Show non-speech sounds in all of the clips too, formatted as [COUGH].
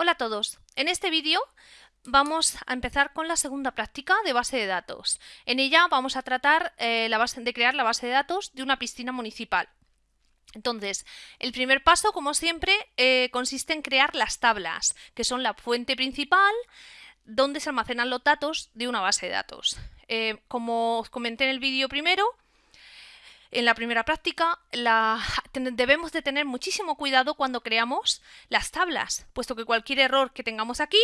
Hola a todos. En este vídeo vamos a empezar con la segunda práctica de base de datos. En ella vamos a tratar eh, de crear la base de datos de una piscina municipal. Entonces, el primer paso, como siempre, eh, consiste en crear las tablas, que son la fuente principal donde se almacenan los datos de una base de datos. Eh, como os comenté en el vídeo primero, en la primera práctica, debemos de tener muchísimo cuidado cuando creamos las tablas, puesto que cualquier error que tengamos aquí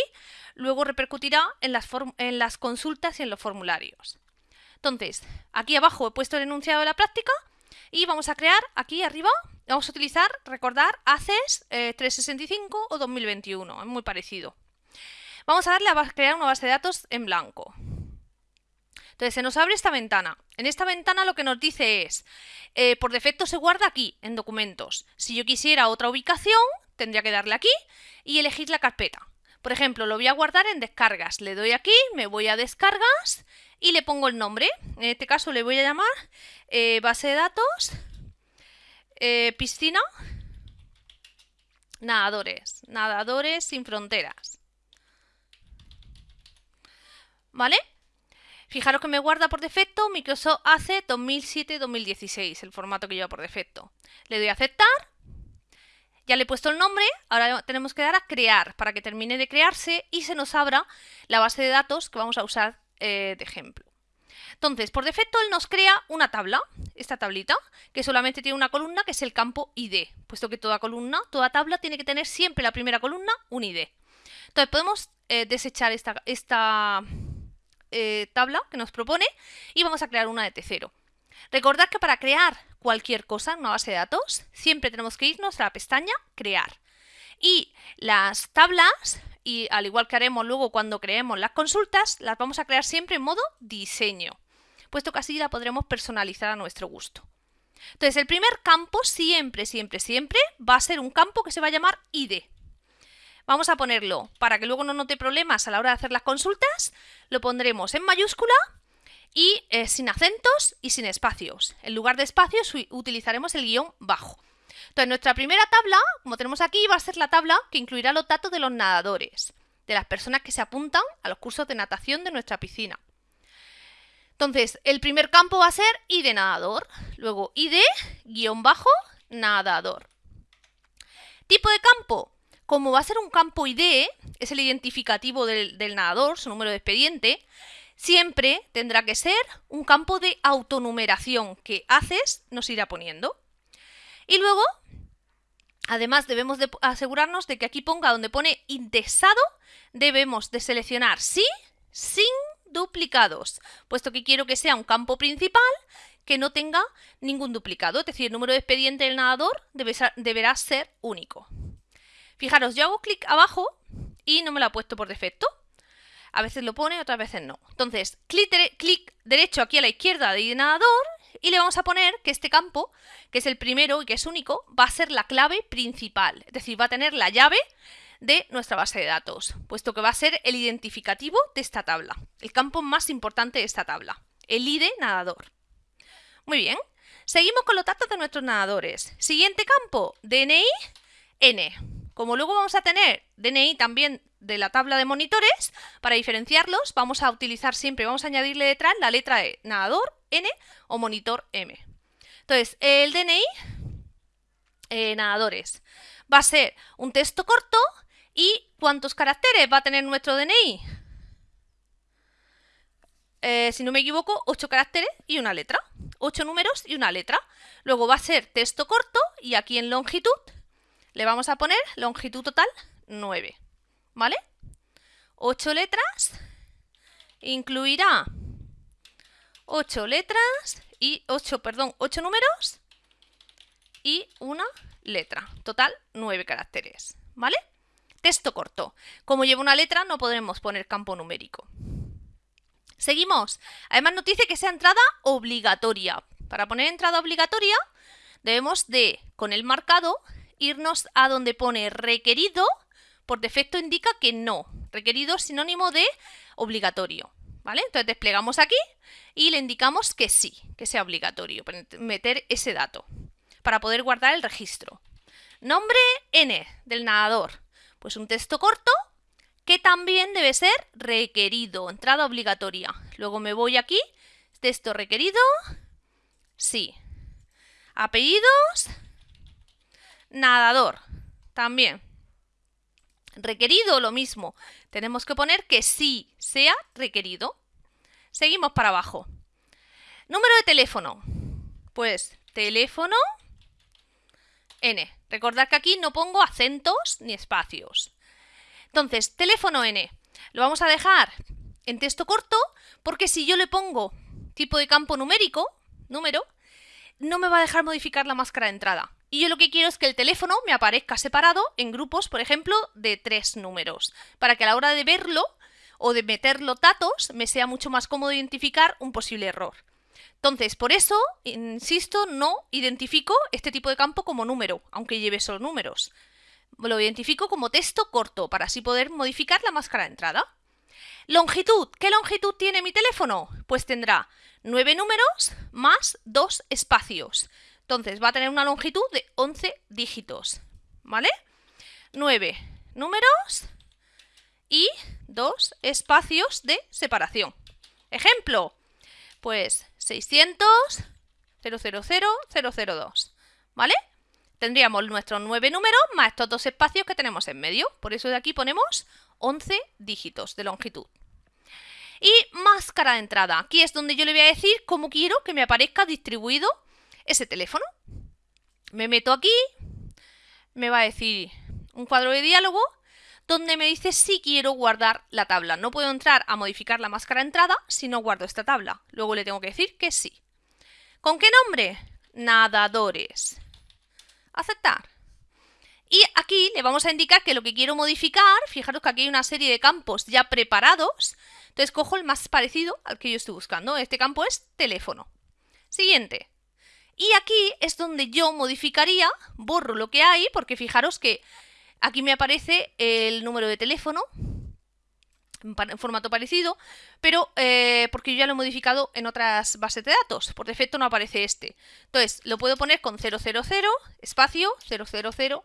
luego repercutirá en las, consultas y en los formularios. Entonces, aquí abajo he puesto el enunciado de la práctica y vamos a crear aquí arriba, vamos a utilizar, recordar, ACES 365 eh, o 2021, es muy parecido. Vamos a darle a crear una base de datos en blanco. Entonces se nos abre esta ventana. En esta ventana lo que nos dice es, eh, por defecto se guarda aquí, en documentos. Si yo quisiera otra ubicación, tendría que darle aquí y elegir la carpeta. Por ejemplo, lo voy a guardar en descargas. Le doy aquí, me voy a descargas y le pongo el nombre. En este caso le voy a llamar eh, base de datos, eh, piscina, nadadores, nadadores sin fronteras. ¿Vale? Fijaros que me guarda por defecto Microsoft ACE 2007-2016, el formato que lleva por defecto. Le doy a aceptar. Ya le he puesto el nombre, ahora tenemos que dar a crear para que termine de crearse y se nos abra la base de datos que vamos a usar eh, de ejemplo. Entonces, por defecto él nos crea una tabla, esta tablita, que solamente tiene una columna que es el campo ID, puesto que toda columna, toda tabla tiene que tener siempre la primera columna un ID. Entonces podemos eh, desechar esta, esta eh, tabla que nos propone y vamos a crear una de T0. Recordad que para crear cualquier cosa en una base de datos, siempre tenemos que irnos a la pestaña Crear. Y las tablas, y al igual que haremos luego cuando creemos las consultas, las vamos a crear siempre en modo diseño, puesto que así la podremos personalizar a nuestro gusto. Entonces, el primer campo siempre, siempre, siempre va a ser un campo que se va a llamar ID. Vamos a ponerlo, para que luego no note problemas a la hora de hacer las consultas, lo pondremos en mayúscula y eh, sin acentos y sin espacios. En lugar de espacios utilizaremos el guion bajo. Entonces, nuestra primera tabla, como tenemos aquí, va a ser la tabla que incluirá los datos de los nadadores, de las personas que se apuntan a los cursos de natación de nuestra piscina. Entonces, el primer campo va a ser ID nadador, luego ID, guion bajo, nadador. Tipo de campo, como va a ser un campo ID, es el identificativo del, nadador, su número de expediente, siempre tendrá que ser un campo de autonumeración que haces nos irá poniendo. Y luego, además debemos de asegurarnos de que aquí ponga donde pone indexado, debemos de seleccionar sí, sin duplicados, puesto que quiero que sea un campo principal que no tenga ningún duplicado, es decir, el número de expediente del nadador deberá ser único. Fijaros, yo hago clic abajo y no me lo ha puesto por defecto. A veces lo pone, otras veces no. Entonces, clic, derecho aquí a la izquierda de nadador y le vamos a poner que este campo, que es el primero y que es único, va a ser la clave principal. Es decir, va a tener la llave de nuestra base de datos, puesto que va a ser el identificativo de esta tabla, el campo más importante de esta tabla, el ID nadador. Muy bien, seguimos con los datos de nuestros nadadores. Siguiente campo, DNI, N. Como luego vamos a tener DNI también de la tabla de monitores, para diferenciarlos vamos a utilizar siempre, vamos a añadirle detrás la letra E, nadador N o monitor M. Entonces, el DNI, eh, nadadores, va a ser un texto corto y ¿cuántos caracteres va a tener nuestro DNI? Eh, si no me equivoco, 8 caracteres y una letra. 8 números y una letra. Luego va a ser texto corto y aquí en longitud le vamos a poner longitud total 9, ¿vale? 8 letras, incluirá 8 letras y 8, perdón, 8 números y una letra. Total 9 caracteres, ¿vale? Texto corto. Como lleva una letra no podremos poner campo numérico. Seguimos. Además nos dice que sea entrada obligatoria. Para poner entrada obligatoria debemos de, con el marcado, irnos a donde pone requerido, por defecto indica que no. Requerido es sinónimo de obligatorio. ¿Vale? Entonces desplegamos aquí y le indicamos que sí, que sea obligatorio meter ese dato para poder guardar el registro. Nombre N del nadador. Pues un texto corto que también debe ser requerido, entrada obligatoria. Luego me voy aquí, texto requerido, sí. Apellidos, nadador, también. Requerido, lo mismo. Tenemos que poner que sí sea requerido. Seguimos para abajo. Número de teléfono. Pues teléfono N. Recordad que aquí no pongo acentos ni espacios. Entonces, teléfono N. Lo vamos a dejar en texto corto porque si yo le pongo tipo de campo numérico, número, no me va a dejar modificar la máscara de entrada. Y yo lo que quiero es que el teléfono me aparezca separado en grupos, por ejemplo, de tres números, para que a la hora de verlo o de meter los datos me sea mucho más cómodo identificar un posible error. Entonces, por eso, insisto, no identifico este tipo de campo como número, aunque lleve solo números. Lo identifico como texto corto, para así poder modificar la máscara de entrada. Longitud. ¿Qué longitud tiene mi teléfono? Pues tendrá 9 números más 2 espacios. Entonces va a tener una longitud de 11 dígitos. ¿Vale? 9 números y 2 espacios de separación. Ejemplo, pues 600 000 002. ¿Vale? Tendríamos nuestros 9 números más estos dos espacios que tenemos en medio. Por eso de aquí ponemos 11 dígitos de longitud. Y máscara de entrada. Aquí es donde yo le voy a decir cómo quiero que me aparezca distribuido ese teléfono. Me meto aquí, me va a decir un cuadro de diálogo donde me dice si quiero guardar la tabla. No puedo entrar a modificar la máscara entrada si no guardo esta tabla. Luego le tengo que decir que sí. ¿Con qué nombre? Nadadores. Aceptar. Y aquí le vamos a indicar que lo que quiero modificar, fijaros que aquí hay una serie de campos ya preparados, entonces cojo el más parecido al que yo estoy buscando. Este campo es teléfono. Siguiente. Y aquí es donde yo modificaría, borro lo que hay, porque fijaros que aquí me aparece el número de teléfono, en formato parecido, pero eh, porque yo ya lo he modificado en otras bases de datos. Por defecto no aparece este. Entonces, lo puedo poner con 000, espacio, 000,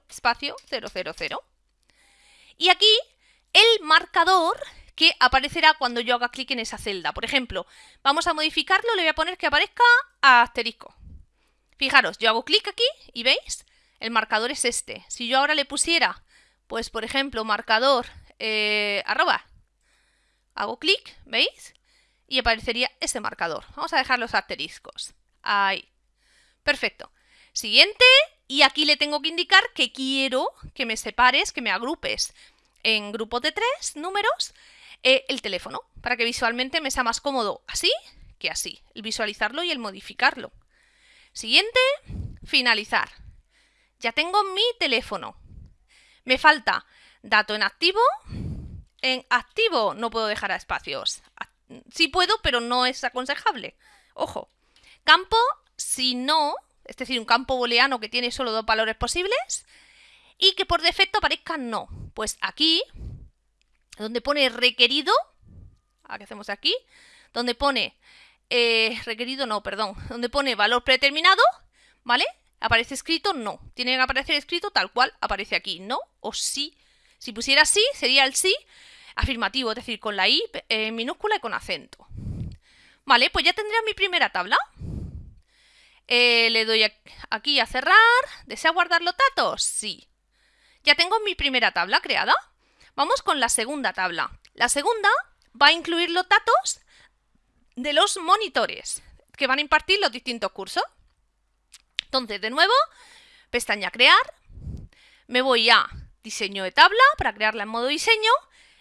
espacio, 000. Y aquí el marcador que aparecerá cuando yo haga clic en esa celda. Por ejemplo, vamos a modificarlo, le voy a poner que aparezca asterisco. Fijaros, yo hago clic aquí y veis, el marcador es este. Si yo ahora le pusiera, pues por ejemplo, marcador eh, arroba, hago clic, ¿veis? Y aparecería ese marcador. Vamos a dejar los asteriscos. Ahí. Perfecto. Siguiente, y aquí le tengo que indicar que quiero que me separes, que me agrupes en grupos de tres números eh, el teléfono, para que visualmente me sea más cómodo así que así, el visualizarlo y el modificarlo. Siguiente, finalizar. Ya tengo mi teléfono. Me falta dato en activo. En activo no puedo dejar espacios. Sí puedo, pero no es aconsejable. Ojo. Campo, si no, es decir, un campo booleano que tiene solo dos valores posibles y que por defecto aparezca no. Pues aquí, donde pone requerido, ¿qué hacemos aquí? Donde pone eh, requerido no, perdón, donde pone valor predeterminado, ¿vale? Aparece escrito no. Tiene que aparecer escrito tal cual aparece aquí, no o sí. Si pusiera sí, sería el sí afirmativo, es decir, con la i eh, minúscula y con acento. Vale, pues ya tendría mi primera tabla. Eh, le doy aquí a cerrar. ¿Desea guardar los datos? Sí. Ya tengo mi primera tabla creada. Vamos con la segunda tabla. La segunda va a incluir los datos de los monitores que van a impartir los distintos cursos. Entonces, de nuevo, pestaña Crear, me voy a Diseño de tabla para crearla en modo diseño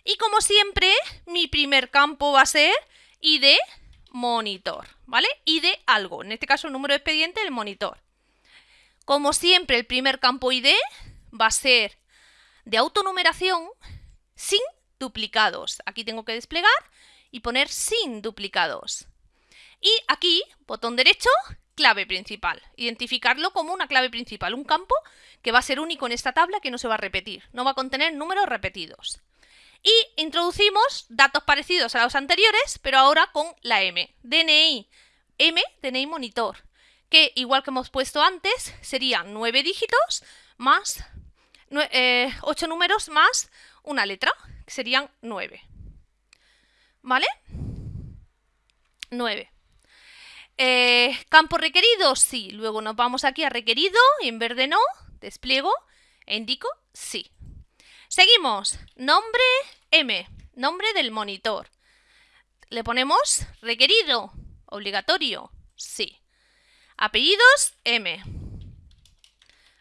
y como siempre, mi primer campo va a ser ID monitor, ¿vale? ID algo, en este caso el número de expediente del monitor. Como siempre, el primer campo ID va a ser de autonumeración sin duplicados. Aquí tengo que desplegar y poner sin duplicados. Y aquí, botón derecho, clave principal. Identificarlo como una clave principal, un campo que va a ser único en esta tabla que no se va a repetir, no va a contener números repetidos. Y introducimos datos parecidos a los anteriores, pero ahora con la M. DNI, M, DNI monitor, que igual que hemos puesto antes, serían 9 dígitos más eh, 8 números más una letra, que serían 9. ¿Vale? 9. Eh, ¿Campo requerido? Sí. Luego nos vamos aquí a requerido y en verde no, despliego e indico sí. Seguimos. Nombre M. Nombre del monitor. Le ponemos requerido, obligatorio, sí. Apellidos M.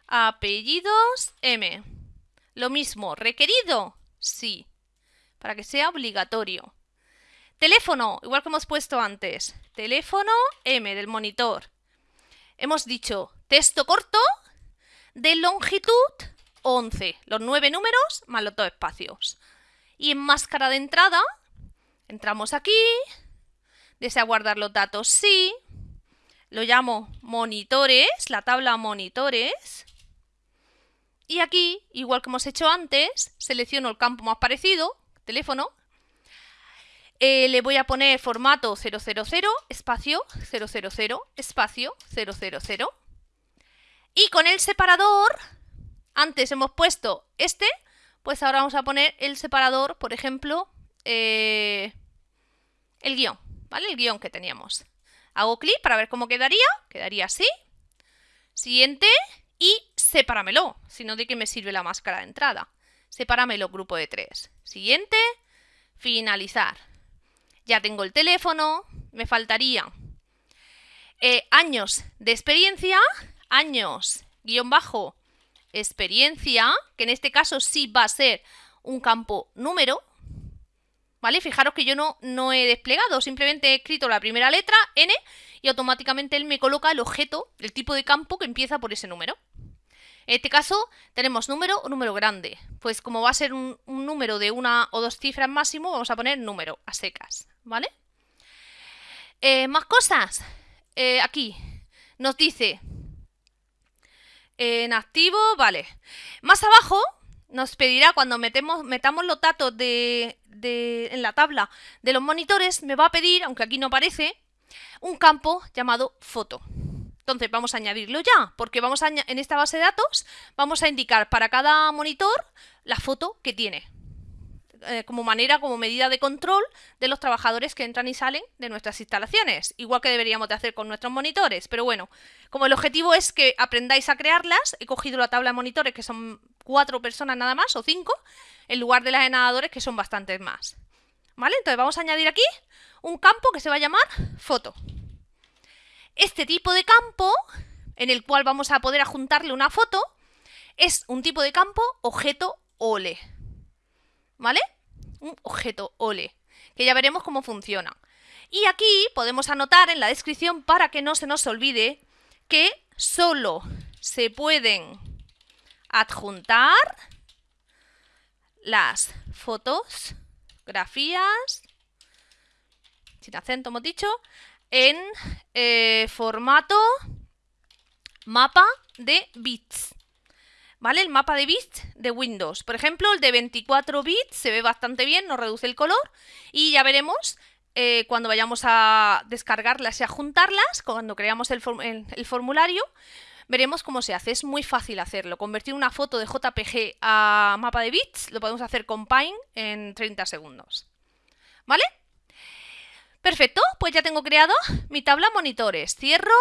Apellidos M. Lo mismo, requerido, sí. Para que sea obligatorio. Teléfono, igual que hemos puesto antes. Teléfono M del monitor. Hemos dicho texto corto de longitud 11. Los nueve números más los dos espacios. Y en máscara de entrada, entramos aquí. Desea guardar los datos, sí. Lo llamo monitores, la tabla monitores. Y aquí, igual que hemos hecho antes, selecciono el campo más parecido, teléfono, eh, le voy a poner formato 000, espacio 000, espacio 000. Y con el separador, antes hemos puesto este, pues ahora vamos a poner el separador, por ejemplo, eh, el guion, ¿vale? El guion que teníamos. Hago clic para ver cómo quedaría, quedaría así. Siguiente y sepáramelo, si no de qué me sirve la máscara de entrada. Sepáramelo, grupo de tres. Siguiente, finalizar ya tengo el teléfono, me faltaría eh, años de experiencia, años, guion bajo, experiencia, que en este caso sí va a ser un campo número, ¿vale? Fijaros que yo no, no he desplegado, simplemente he escrito la primera letra, N, y automáticamente él me coloca el objeto, el tipo de campo que empieza por ese número. En este caso tenemos número o número grande. Pues como va a ser un, número de una o dos cifras máximo, vamos a poner número a secas, ¿vale? Eh, más cosas. Eh, aquí nos dice en activo, vale. Más abajo nos pedirá cuando metemos, metamos los datos de, en la tabla de los monitores, me va a pedir, aunque aquí no aparece, un campo llamado foto. Entonces vamos a añadirlo ya, porque vamos a en esta base de datos vamos a indicar para cada monitor la foto que tiene. Eh, como manera, como medida de control de los trabajadores que entran y salen de nuestras instalaciones, igual que deberíamos de hacer con nuestros monitores, pero bueno, como el objetivo es que aprendáis a crearlas, he cogido la tabla de monitores que son cuatro personas nada más, o cinco, en lugar de las de nadadores que son bastantes más. ¿Vale? Entonces vamos a añadir aquí un campo que se va a llamar foto. Este tipo de campo, en el cual vamos a poder adjuntarle una foto, es un tipo de campo objeto OLE. ¿Vale? Un objeto OLE, que ya veremos cómo funciona. Y aquí podemos anotar en la descripción para que no se nos olvide que solo se pueden adjuntar las fotos, grafías, sin acento hemos dicho, en eh, formato mapa de bits. ¿Vale? El mapa de bits de Windows. Por ejemplo, el de 24 bits se ve bastante bien, nos reduce el color. Y ya veremos eh, cuando vayamos a descargarlas y a juntarlas, cuando creamos el, el formulario, veremos cómo se hace. Es muy fácil hacerlo. Convertir una foto de JPG a mapa de bits lo podemos hacer con Pine en 30 segundos. ¿Vale? Perfecto, pues ya tengo creado mi tabla monitores. Cierro.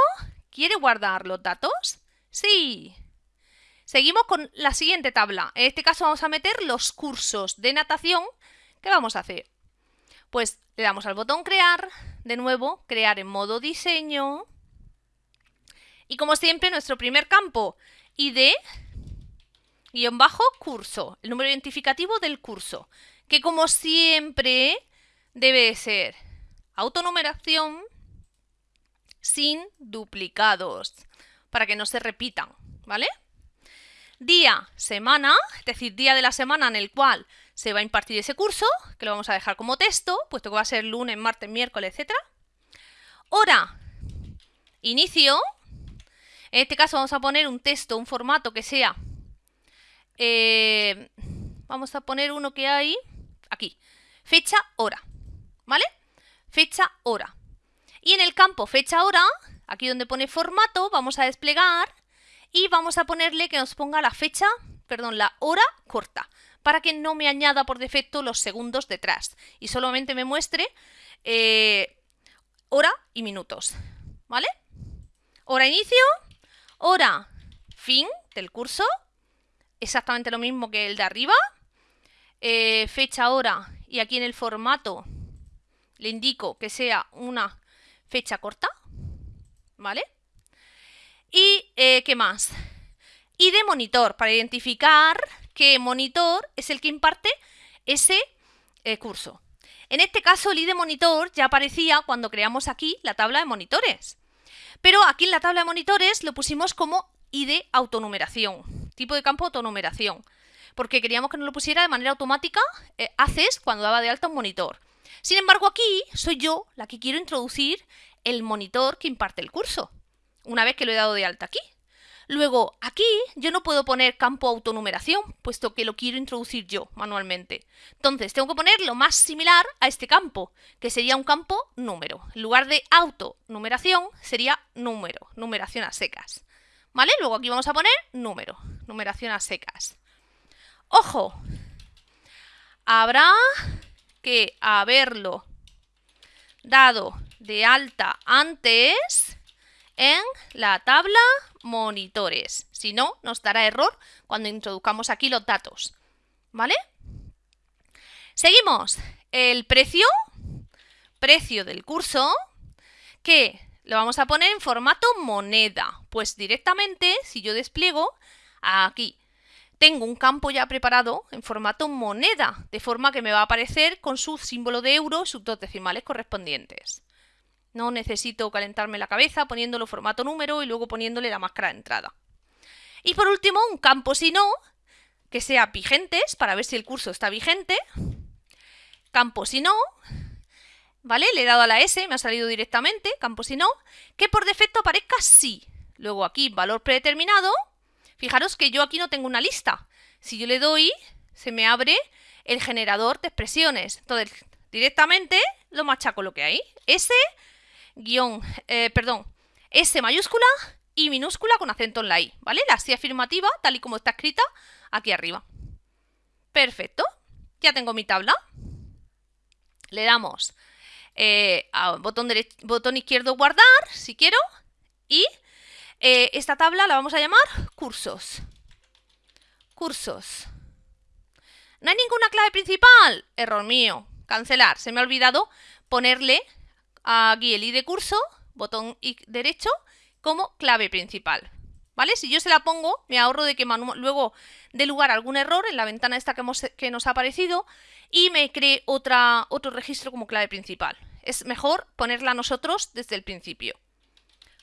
¿Quiere guardar los datos? Sí. Seguimos con la siguiente tabla. En este caso vamos a meter los cursos de natación que vamos a hacer. Pues le damos al botón crear, de nuevo, crear en modo diseño. Y como siempre, nuestro primer campo, ID, guion bajo, curso, el número identificativo del curso, que como siempre debe ser autonumeración sin duplicados, para que no se repitan, ¿vale? Día, semana, es decir, día de la semana en el cual se va a impartir ese curso, que lo vamos a dejar como texto, puesto que va a ser lunes, martes, miércoles, etc. Hora, inicio, en este caso vamos a poner un texto, un formato que sea, eh, vamos a poner uno que hay aquí, fecha, hora, ¿vale? Fecha, hora. Y en el campo fecha, hora, aquí donde pone formato, vamos a desplegar y vamos a ponerle que nos ponga la fecha perdón, la hora corta, para que no me añada por defecto los segundos detrás y solamente me muestre eh, hora y minutos, ¿vale? Hora inicio, hora fin del curso, exactamente lo mismo que el de arriba, eh, fecha, hora y aquí en el formato le indico que sea una fecha corta, ¿vale? Y, eh, ¿qué más? Y de monitor, para identificar qué monitor es el que imparte ese eh, curso. En este caso, el ID monitor ya aparecía cuando creamos aquí la tabla de monitores. Pero aquí en la tabla de monitores lo pusimos como ID autonumeración, tipo de campo autonumeración, porque queríamos que nos lo pusiera de manera automática eh, haces cuando daba de alta un monitor. Sin embargo, aquí soy yo la que quiero introducir el monitor que imparte el curso, una vez que lo he dado de alta aquí. Luego, aquí yo no puedo poner campo autonumeración, puesto que lo quiero introducir yo manualmente. Entonces, tengo que poner lo más similar a este campo, que sería un campo número. En lugar de autonumeración, sería número, numeración a secas. ¿Vale? Luego aquí vamos a poner número, numeración a secas. ¡Ojo! Habrá que haberlo dado de alta antes en la tabla monitores. Si no, nos dará error cuando introduzcamos aquí los datos. ¿Vale? Seguimos. El precio, precio del curso, que lo vamos a poner en formato moneda. Pues directamente, si yo despliego aquí tengo un campo ya preparado en formato moneda, de forma que me va a aparecer con su símbolo de euro y sus dos decimales correspondientes. No necesito calentarme la cabeza poniéndolo formato número y luego poniéndole la máscara de entrada. Y por último, un campo si no, que sea vigentes, para ver si el curso está vigente. Campo si no, ¿vale? Le he dado a la S, me ha salido directamente, campo si no, que por defecto aparezca sí. Luego aquí, valor predeterminado, Fijaros que yo aquí no tengo una lista. Si yo le doy, se me abre el generador de expresiones. Entonces, directamente lo machaco lo que hay. S, guion, eh, perdón, S mayúscula y minúscula con acento en la I, ¿vale? La sí afirmativa, tal y como está escrita, aquí arriba. Perfecto. Ya tengo mi tabla. Le damos eh, botón, botón izquierdo guardar, si quiero, y eh, esta tabla la vamos a llamar cursos. Cursos. ¿No hay ninguna clave principal? Error mío. Cancelar. Se me ha olvidado ponerle aquí el ID curso, botón derecho, como clave principal. ¿Vale? Si yo se la pongo, me ahorro de que luego dé lugar a algún error en la ventana esta que, que nos ha aparecido y me cree otro registro como clave principal. Es mejor ponerla nosotros desde el principio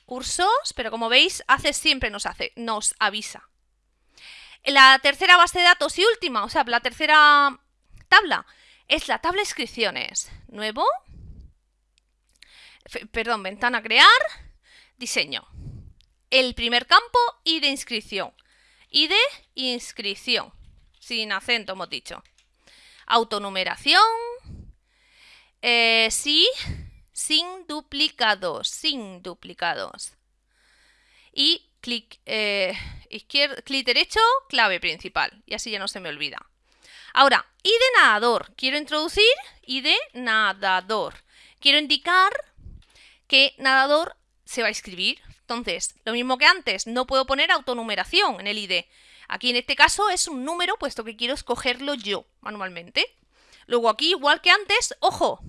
cursos, pero como veis, hace siempre nos hace, nos avisa. La tercera base de datos y última, o sea, la tercera tabla, es la tabla inscripciones. Nuevo, perdón, ventana crear, diseño. El primer campo, y de inscripción. Y de inscripción, sin acento hemos dicho. Autonumeración, eh, sí, sin duplicados, sin duplicados. Y clic, eh, clic derecho, clave principal. Y así ya no se me olvida. Ahora, y de nadador. Quiero introducir y de nadador. Quiero indicar que nadador se va a escribir. Entonces, lo mismo que antes, no puedo poner autonumeración en el ID. Aquí en este caso es un número, puesto que quiero escogerlo yo manualmente. Luego aquí, igual que antes, ojo,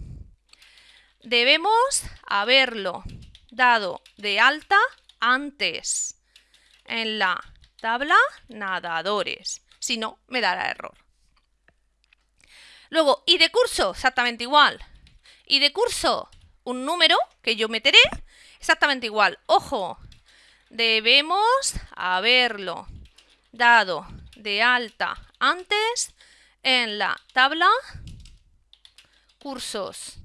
debemos haberlo dado de alta antes en la tabla nadadores. Si no, me dará error. Luego, y de curso, exactamente igual. Y de curso, un número que yo meteré, exactamente igual. Ojo, debemos haberlo dado de alta antes en la tabla cursos.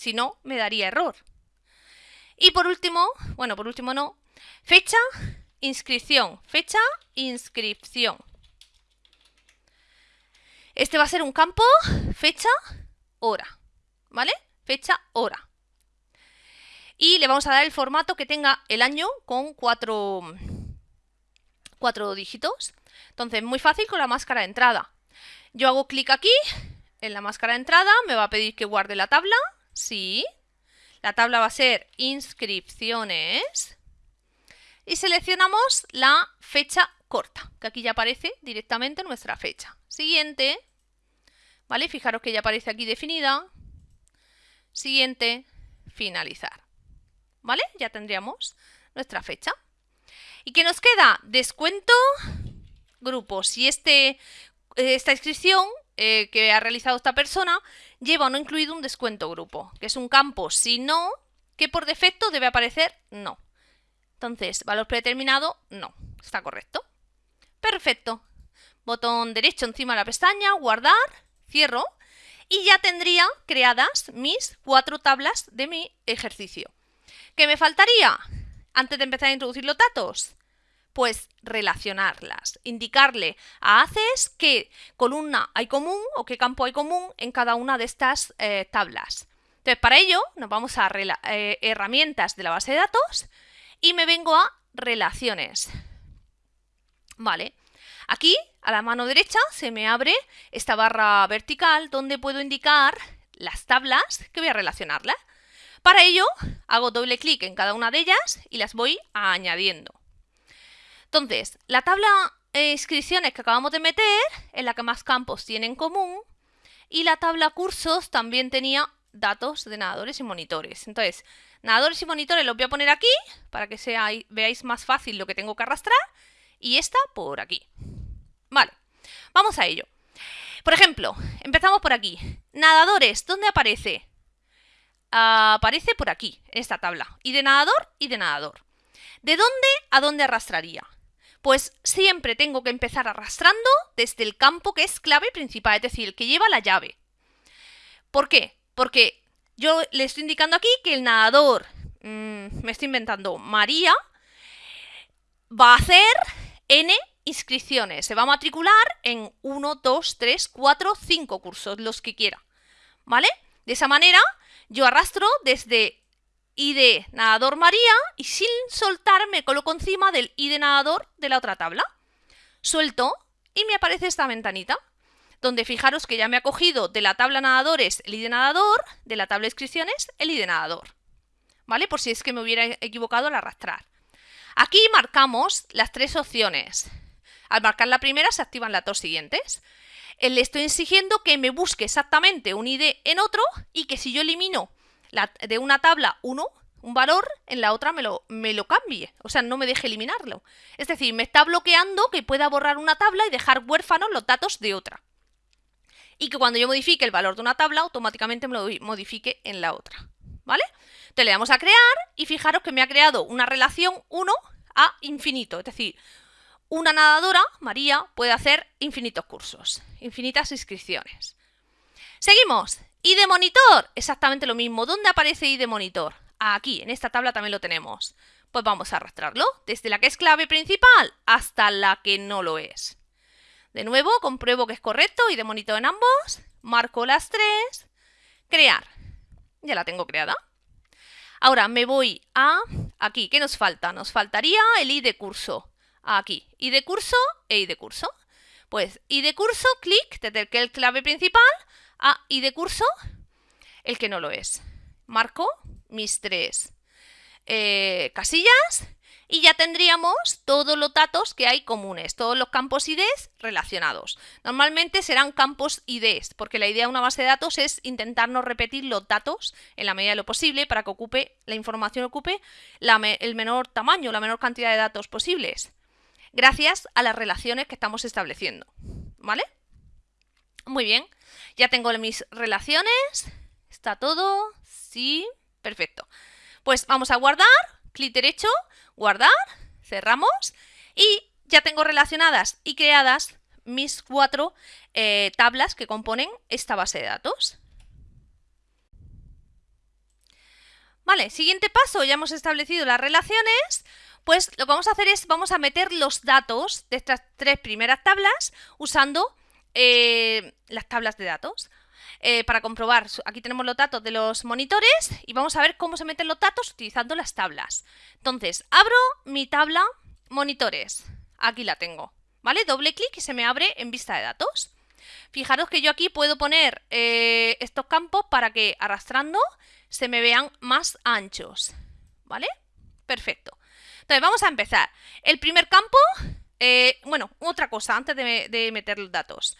Si no, me daría error. Y por último, bueno, por último no, fecha, inscripción. Fecha, inscripción. Este va a ser un campo, fecha, hora. ¿Vale? Fecha, hora. Y le vamos a dar el formato que tenga el año con cuatro, cuatro dígitos. Entonces, muy fácil con la máscara de entrada. Yo hago clic aquí, en la máscara de entrada, me va a pedir que guarde la tabla. Sí. La tabla va a ser inscripciones. Y seleccionamos la fecha corta, que aquí ya aparece directamente nuestra fecha. Siguiente. ¿Vale? Fijaros que ya aparece aquí definida. Siguiente. Finalizar. ¿Vale? Ya tendríamos nuestra fecha. ¿Y qué nos queda? Descuento grupo. Si este, esta inscripción eh, que ha realizado esta persona lleva no incluido un descuento grupo, que es un campo si no, que por defecto debe aparecer no. Entonces, valor predeterminado, no. Está correcto. Perfecto. Botón derecho encima de la pestaña, guardar, cierro y ya tendría creadas mis cuatro tablas de mi ejercicio. ¿Qué me faltaría? Antes de empezar a introducir los datos, pues relacionarlas, indicarle a ACES qué columna hay común o qué campo hay común en cada una de estas eh, tablas. Entonces, para ello nos vamos a eh, herramientas de la base de datos y me vengo a relaciones. Vale, aquí a la mano derecha se me abre esta barra vertical donde puedo indicar las tablas que voy a relacionarlas. Para ello hago doble clic en cada una de ellas y las voy añadiendo. Entonces, la tabla de inscripciones que acabamos de meter es la que más campos tiene en común y la tabla cursos también tenía datos de nadadores y monitores. Entonces, nadadores y monitores los voy a poner aquí para que veáis más fácil lo que tengo que arrastrar y esta por aquí. Vale, vamos a ello. Por ejemplo, empezamos por aquí. Nadadores, ¿dónde aparece? aparece por aquí, en esta tabla. Y de nadador y de nadador. ¿De dónde a dónde arrastraría? Pues siempre tengo que empezar arrastrando desde el campo que es clave principal, es decir, el que lleva la llave. ¿Por qué? Porque yo le estoy indicando aquí que el nadador, mm, me estoy inventando, María, va a hacer N inscripciones. Se va a matricular en 1, 2, 3, 4, 5 cursos, los que quiera. ¿Vale? De esa manera yo arrastro desde ID nadador María y sin soltar me coloco encima del ID nadador de la otra tabla. Suelto y me aparece esta ventanita donde fijaros que ya me ha cogido de la tabla nadadores el ID nadador, de la tabla inscripciones el ID nadador. ¿Vale? Por si es que me hubiera equivocado al arrastrar. Aquí marcamos las tres opciones. Al marcar la primera se activan las dos siguientes. Eh, le estoy exigiendo que me busque exactamente un ID en otro y que si yo elimino de una tabla uno, un valor, en la otra me lo, me lo cambie. O sea, no me deje eliminarlo. Es decir, me está bloqueando que pueda borrar una tabla y dejar huérfanos los datos de otra. Y que cuando yo modifique el valor de una tabla, automáticamente me lo modifique en la otra. ¿Vale? Entonces le damos a crear y fijaros que me ha creado una relación 1 a infinito. Es decir, una nadadora, María, puede hacer infinitos cursos, infinitas inscripciones. Seguimos. Y de monitor, exactamente lo mismo. ¿Dónde aparece ID monitor? Aquí, en esta tabla también lo tenemos. Pues vamos a arrastrarlo desde la que es clave principal hasta la que no lo es. De nuevo, compruebo que es correcto y de monitor en ambos. Marco las tres. Crear. Ya la tengo creada. Ahora me voy a aquí. ¿Qué nos falta? Nos faltaría el ID curso aquí. Y de curso e y de curso. Pues y de curso, clic desde el que es el clave principal a y de curso, el que no lo es. Marco mis tres eh, casillas y ya tendríamos todos los datos que hay comunes, todos los campos IDs relacionados. Normalmente serán campos IDs, porque la idea de una base de datos es intentar no repetir los datos en la medida de lo posible para que ocupe la información ocupe el menor tamaño, la menor cantidad de datos posibles gracias a las relaciones que estamos estableciendo. ¿Vale? Muy bien. Ya tengo mis relaciones. ¿Está todo? Sí. Perfecto. Pues vamos a guardar. Clic derecho, guardar. Cerramos. Y ya tengo relacionadas y creadas mis cuatro eh, tablas que componen esta base de datos. Vale, siguiente paso, ya hemos establecido las relaciones, pues lo que vamos a hacer es, vamos a meter los datos de estas tres primeras tablas usando eh, las tablas de datos. Eh, para comprobar, aquí tenemos los datos de los monitores y vamos a ver cómo se meten los datos utilizando las tablas. Entonces, abro mi tabla monitores. Aquí la tengo, ¿vale? Doble clic y se me abre en vista de datos. Fijaros que yo aquí puedo poner eh, estos campos para que arrastrando se me vean más anchos, ¿vale? Perfecto. Entonces vamos a empezar. El primer campo, eh, bueno, otra cosa antes de, meter los datos.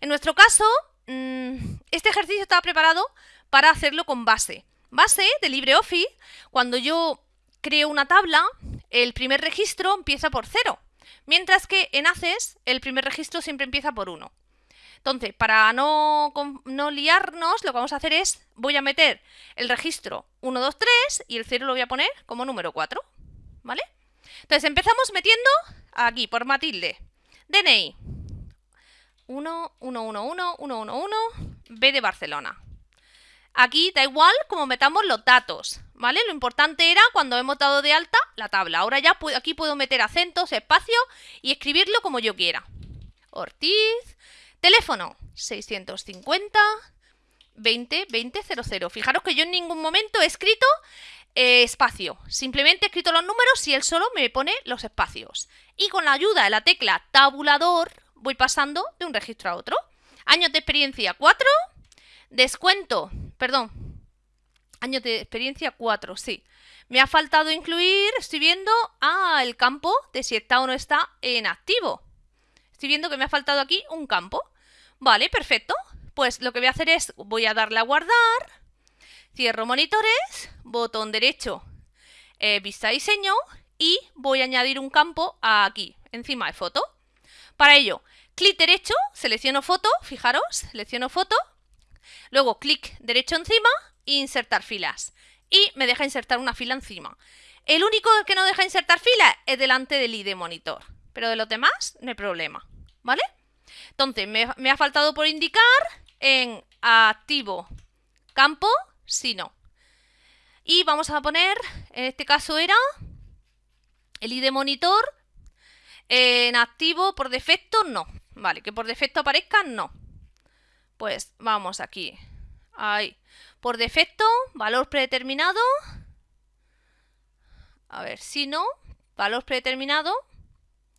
En nuestro caso, mm, este ejercicio estaba preparado para hacerlo con base. Base de LibreOffice, cuando yo creo una tabla, el primer registro empieza por 0, mientras que en ACES el primer registro siempre empieza por 1. Entonces, para no, no, liarnos, lo que vamos a hacer es, voy a meter el registro 1, 2, 3 y el 0 lo voy a poner como número 4, ¿vale? Entonces, empezamos metiendo aquí, por Matilde, DNI, 1, 1, 1, 1, 1, 1, 1, B de Barcelona. Aquí da igual como metamos los datos, ¿vale? Lo importante era cuando hemos dado de alta la tabla. Ahora ya aquí puedo meter acentos, espacio y escribirlo como yo quiera. Ortiz, teléfono 650 20 20 00. Fijaros que yo en ningún momento he escrito eh, espacio. Simplemente he escrito los números y él solo me pone los espacios. Y con la ayuda de la tecla tabulador voy pasando de un registro a otro. Años de experiencia 4, descuento perdón, años de experiencia 4, sí. Me ha faltado incluir, estoy viendo, ah, el campo de si está o no está en activo. Estoy viendo que me ha faltado aquí un campo. Vale, perfecto. Pues lo que voy a hacer es, voy a darle a guardar, cierro monitores, botón derecho, eh, vista diseño y voy a añadir un campo aquí, encima de foto. Para ello, clic derecho, selecciono foto, fijaros, selecciono foto, Luego clic derecho encima insertar filas. Y me deja insertar una fila encima. El único que no deja insertar fila es delante del ID monitor. Pero de los demás no hay problema. ¿Vale? Entonces, me ha faltado por indicar en activo campo, si no. Y vamos a poner, en este caso era el ID monitor en activo por defecto, no. Vale, que por defecto aparezca, no. Pues vamos aquí. Ahí. Por defecto, valor predeterminado. A ver, si no, valor predeterminado.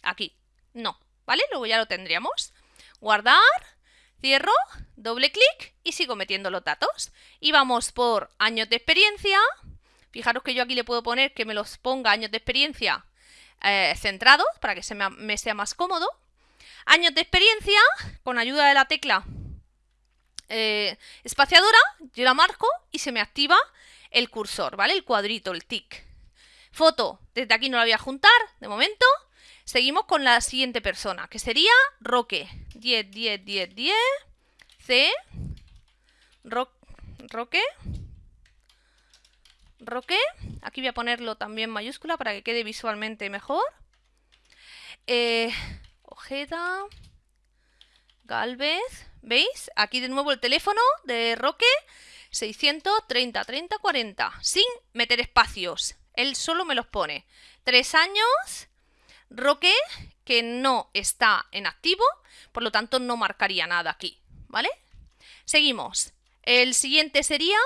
Aquí. No. ¿Vale? Luego ya lo tendríamos. Guardar. Cierro, doble clic y sigo metiendo los datos. Y vamos por años de experiencia. Fijaros que yo aquí le puedo poner que me los ponga años de experiencia eh, centrados para que se me sea más cómodo. Años de experiencia, con ayuda de la tecla eh, espaciadora, yo la marco y se me activa el cursor, ¿vale? El cuadrito, el tic. Foto, desde aquí no la voy a juntar, de momento. Seguimos con la siguiente persona, que sería Roque. 10, 10, 10, 10. C. Roque. Roque. Aquí voy a ponerlo también mayúscula para que quede visualmente mejor. Eh, Ojeda. Galvez. ¿Veis? Aquí de nuevo el teléfono de Roque, 630 30 40, sin meter espacios. Él solo me los pone. Tres años, Roque, que no está en activo, por lo tanto no marcaría nada aquí, ¿vale? Seguimos. El siguiente sería...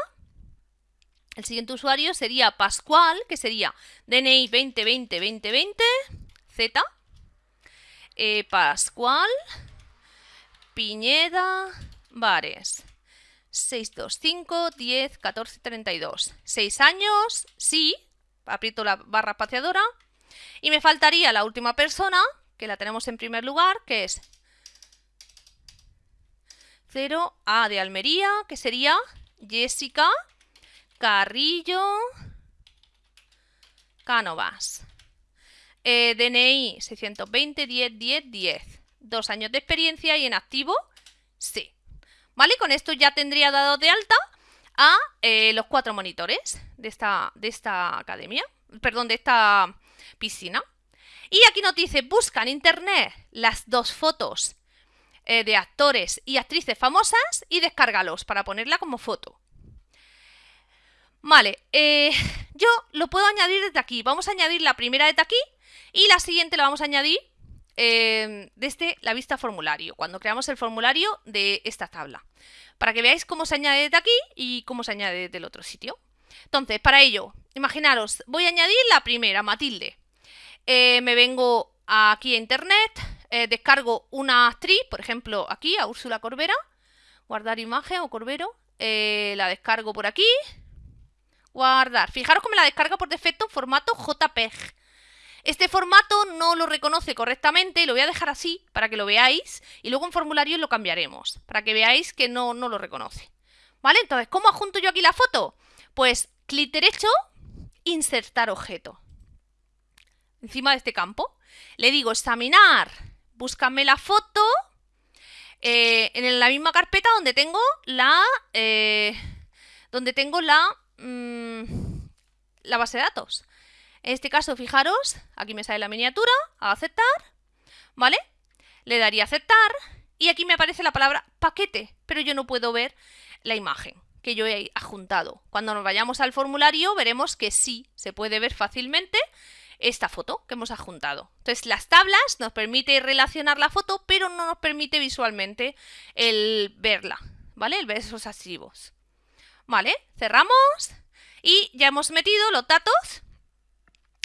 El siguiente usuario sería Pascual, que sería DNI 2020 2020 Z. Eh, Pascual Piñeda Bares. 625 10 14 32. 6 años, sí. Aprieto la barra espaciadora. Y me faltaría la última persona, que la tenemos en primer lugar, que es 0 A de Almería, que sería Jessica Carrillo Cánovas. DNI 620 10 10 10 dos años de experiencia y en activo, sí. ¿Vale? Con esto ya tendría dado de alta a eh, los cuatro monitores de esta, de esta academia, perdón, de esta piscina. Y aquí nos dice, busca en internet las dos fotos eh, de actores y actrices famosas y descárgalos para ponerla como foto. Vale, eh, [LAUGHS] yo lo puedo añadir desde aquí. Vamos a añadir la primera desde aquí y la siguiente la vamos a añadir Em, desde la vista formulario, cuando creamos el formulario de esta tabla, para que veáis cómo se añade desde aquí y cómo se añade del otro sitio. Entonces, para ello, imaginaros, voy a añadir la primera, Matilde. Eh, me vengo aquí a internet, eh, descargo una actriz, por ejemplo, aquí, a Úrsula Corbera, guardar imagen o Corbero, eh, la descargo por aquí, guardar. Fijaros me la descarga por defecto en formato JPEG. Este formato no lo reconoce correctamente, lo voy a dejar así para que lo veáis y luego en formulario lo cambiaremos, para que veáis que no, no lo reconoce. ¿Vale? Entonces, ¿cómo adjunto yo aquí la foto? Pues clic derecho, insertar objeto. Encima de este campo. Le digo examinar, búscame la foto eh, en la misma carpeta donde tengo la... Eh, donde tengo la... Mm, la base de datos. En este caso, fijaros, aquí me sale la miniatura, a aceptar, ¿vale? Le daría aceptar y aquí me aparece la palabra paquete, pero yo no puedo ver la imagen que yo he adjuntado. Cuando nos vayamos al formulario veremos que sí se puede ver fácilmente esta foto que hemos adjuntado. Entonces las tablas nos permite relacionar la foto, pero no nos permite visualmente el verla, ¿vale? El ver esos archivos. ¿Vale? Cerramos y ya hemos metido los datos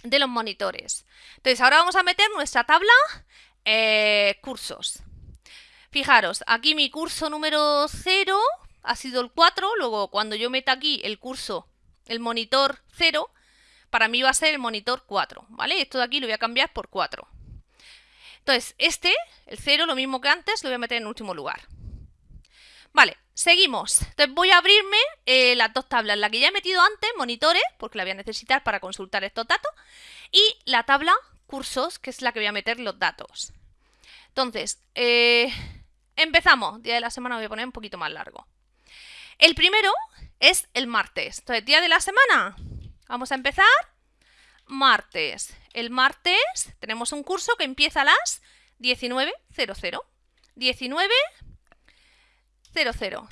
de los monitores. Entonces ahora vamos a meter nuestra tabla eh, cursos. Fijaros, aquí mi curso número 0 ha sido el 4, luego cuando yo meta aquí el curso, el monitor 0, para mí va a ser el monitor 4, ¿vale? Esto de aquí lo voy a cambiar por 4. Entonces, este, el 0, lo mismo que antes, lo voy a meter en último lugar. Vale, seguimos. Entonces voy a abrirme eh, las dos tablas, la que ya he metido antes, monitores, porque la voy a necesitar para consultar estos datos, y la tabla cursos, que es la que voy a meter los datos. Entonces, eh, empezamos. Día de la semana voy a poner un poquito más largo. El primero es el martes. Entonces, día de la semana, vamos a empezar martes. El martes tenemos un curso que empieza a las 19.00. 19 00.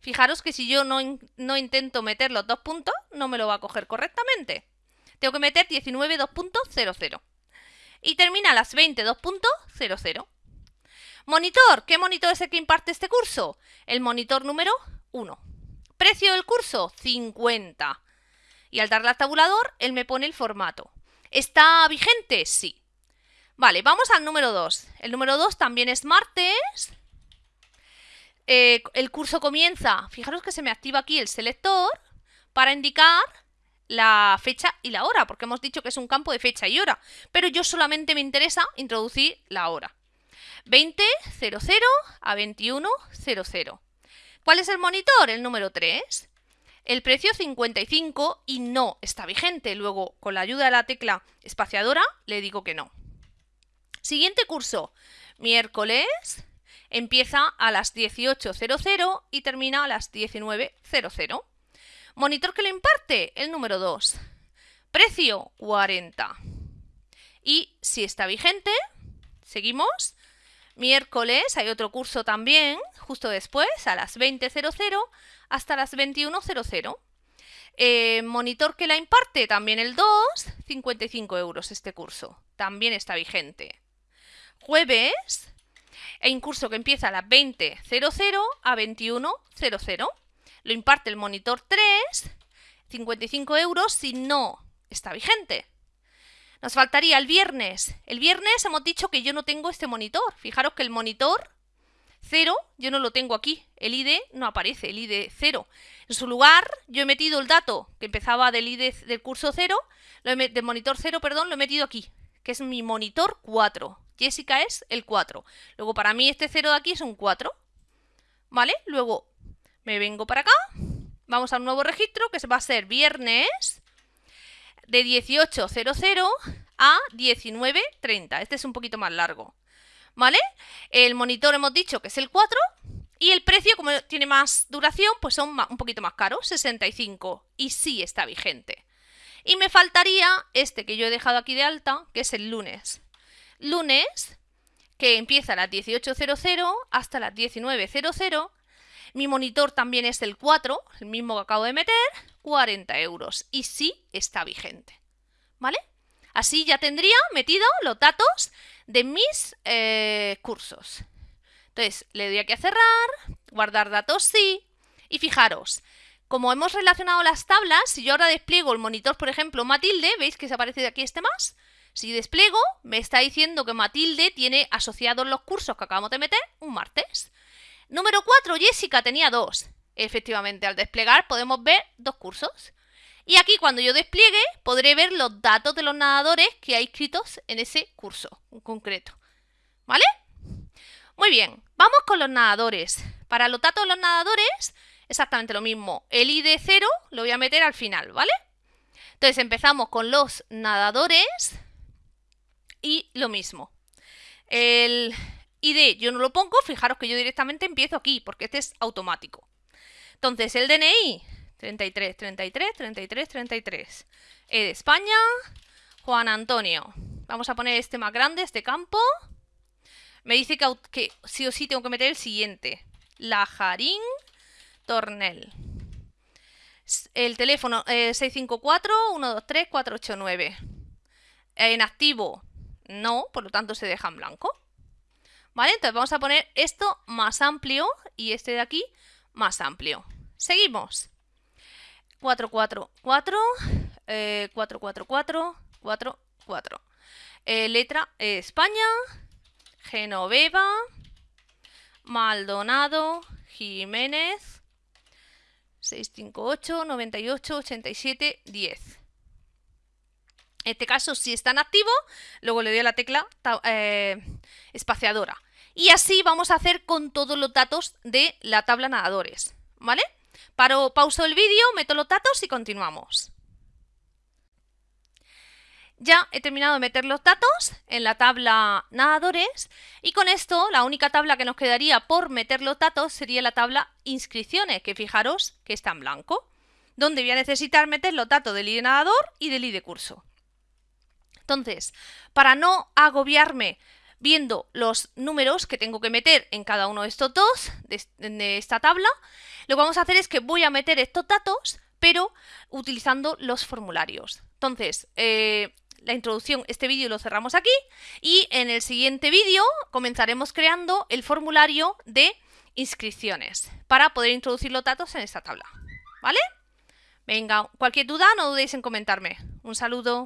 Fijaros que si yo no, no, intento meter los dos puntos, no me lo va a coger correctamente. Tengo que meter 19 2.00. Y termina a las 20 2.00. Monitor. ¿Qué monitor es el que imparte este curso? El monitor número 1. Precio del curso, 50. Y al darle al tabulador, él me pone el formato. ¿Está vigente? Sí. Vale, vamos al número 2. El número 2 también es martes. Eh, el curso comienza, fijaros que se me activa aquí el selector para indicar la fecha y la hora, porque hemos dicho que es un campo de fecha y hora, pero yo solamente me interesa introducir la hora. 20.00 a 21.00. ¿Cuál es el monitor? El número 3. El precio 55 y no está vigente. Luego, con la ayuda de la tecla espaciadora, le digo que no. Siguiente curso, miércoles Empieza a las 18.00 y termina a las 19.00. Monitor que lo imparte, el número 2. Precio, 40. Y si está vigente, seguimos. Miércoles hay otro curso también, justo después, a las 20.00 hasta las 21.00. Eh, monitor que la imparte, también el 2, 55 euros este curso. También está vigente. Jueves, hay un curso que empieza a las 20.00 a 21.00. Lo imparte el monitor 3, 55 euros si no está vigente. Nos faltaría el viernes. El viernes hemos dicho que yo no tengo este monitor. Fijaros que el monitor 0 yo no lo tengo aquí. El ID no aparece, el ID 0. En su lugar yo he metido el dato que empezaba del ID del curso 0, del monitor 0, perdón, lo he metido aquí, que es mi monitor 4. Jessica es el 4. Luego para mí este 0 de aquí es un 4. ¿Vale? Luego me vengo para acá. Vamos a un nuevo registro que va a ser viernes de 18.00 a 19.30. Este es un poquito más largo. ¿Vale? El monitor hemos dicho que es el 4 y el precio, como tiene más duración, pues son un poquito más caros, 65. Y sí está vigente. Y me faltaría este que yo he dejado aquí de alta, que es el lunes lunes, que empieza a las 18.00 hasta las 19.00. Mi monitor también es el 4, el mismo que acabo de meter, 40 euros. Y sí está vigente. ¿Vale? Así ya tendría metido los datos de mis eh, cursos. Entonces, le doy aquí a cerrar, guardar datos sí. Y fijaros, como hemos relacionado las tablas, si yo ahora despliego el monitor, por ejemplo, Matilde, ¿veis que se aparece aquí este más? Si despliego, me está diciendo que Matilde tiene asociados los cursos que acabamos de meter un martes. Número 4, Jessica tenía dos. Efectivamente, al desplegar podemos ver dos cursos. Y aquí cuando yo despliegue podré ver los datos de los nadadores que hay inscritos en ese curso en concreto. ¿Vale? Muy bien, vamos con los nadadores. Para los datos de los nadadores, exactamente lo mismo. El ID 0 lo voy a meter al final, ¿vale? Entonces empezamos con los nadadores y lo mismo. El ID yo no lo pongo, fijaros que yo directamente empiezo aquí, porque este es automático. Entonces el DNI, 33, 33, 33, 33. E de España, Juan Antonio. Vamos a poner este más grande, este campo. Me dice que, sí o sí tengo que meter el siguiente. Lajarín Tornel. El teléfono eh, 654-123-489. En activo, no, por lo tanto se deja en blanco. ¿Vale? Entonces vamos a poner esto más amplio y este de aquí más amplio. Seguimos. 444, eh, 444, 44. Eh, letra España, Genoveva, Maldonado, Jiménez, 658 98 87 10. En este caso, si está en activo, luego le doy a la tecla eh, espaciadora. Y así vamos a hacer con todos los datos de la tabla nadadores, ¿vale? Paro, pauso el vídeo, meto los datos y continuamos. Ya he terminado de meter los datos en la tabla nadadores y con esto la única tabla que nos quedaría por meter los datos sería la tabla inscripciones, que fijaros que está en blanco, donde voy a necesitar meter los datos del ID nadador y del ID curso. Entonces, para no agobiarme viendo los números que tengo que meter en cada uno de estos dos, de, esta tabla, lo que vamos a hacer es que voy a meter estos datos, pero utilizando los formularios. Entonces, eh, la introducción, este vídeo lo cerramos aquí y en el siguiente vídeo comenzaremos creando el formulario de inscripciones para poder introducir los datos en esta tabla. ¿Vale? Venga, cualquier duda no dudéis en comentarme. Un saludo.